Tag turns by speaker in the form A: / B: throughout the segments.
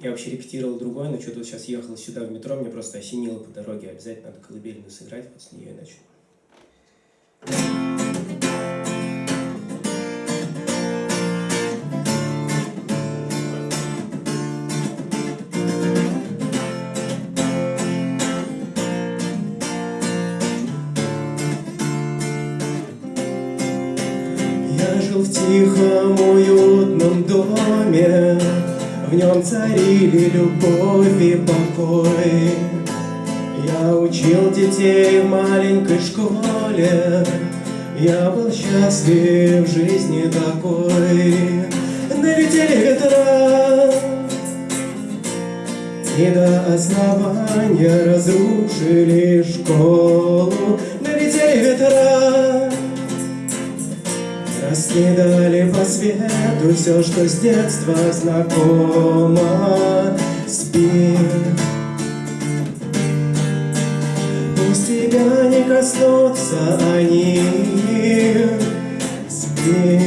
A: Я вообще репетировал другой, но что-то вот сейчас ехал сюда в метро, мне просто осенило по дороге. Обязательно надо колыбельную сыграть, вот с нее и. Я жил в тихом, уютном доме, В нем царили любовь и покой. Я учил детей в маленькой школе, Я был счастлив в жизни такой. Налетели ветра, и до основания разрушили школу. Раскидали по свету все, что с детства знакомо. Спи. Пусть тебя не коснутся они. Спи.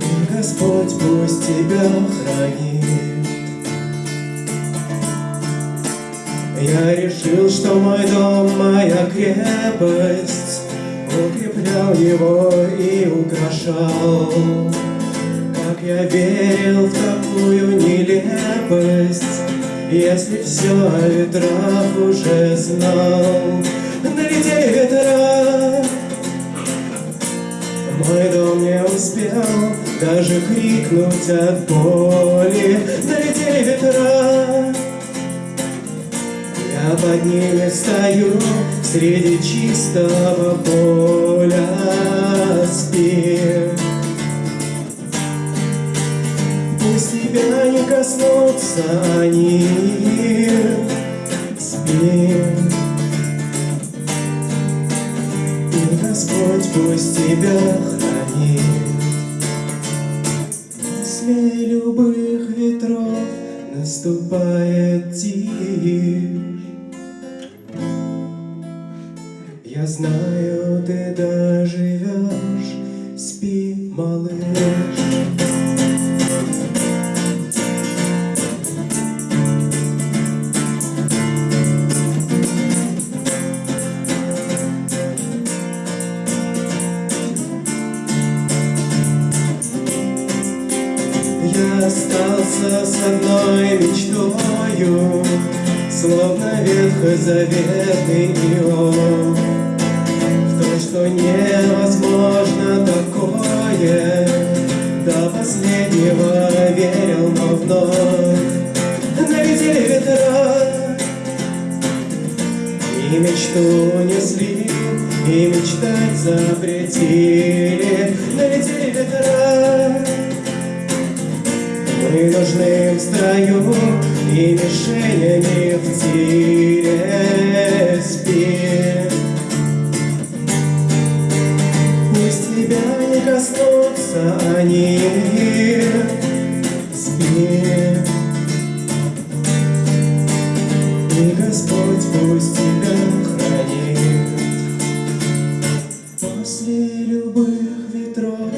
A: И Господь пусть тебя хранит. Я решил, что мой дом моя крепость его и украшал. Как я верил в такую нелепость Если все о ветрах уже знал. Налетели ветра. Мой дом не успел даже крикнуть от боли. Налетели ветра. Я под ними стою среди чистого поля спи. Пусть тебя не коснутся они, спи. И Господь пусть тебя хранит. После любых ветров наступает тишь. Я знаю, ты доживешь, спи, малыш. Я остался с одной мечтою, Словно ветхозаветный Иов В то, что невозможно такое. До последнего верил, но вновь Налетели ветра. И мечту несли, и мечтать запретили. Налетели ветра. Мы нужны в строю и мишенями в тире Господь пусть тебя хранит. После любых ветров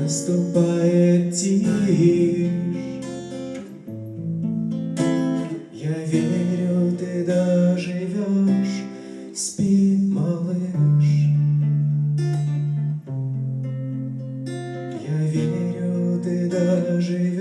A: наступает тишь. Я верю, ты доживешь, спи, малыш. Я верю, ты доживешь.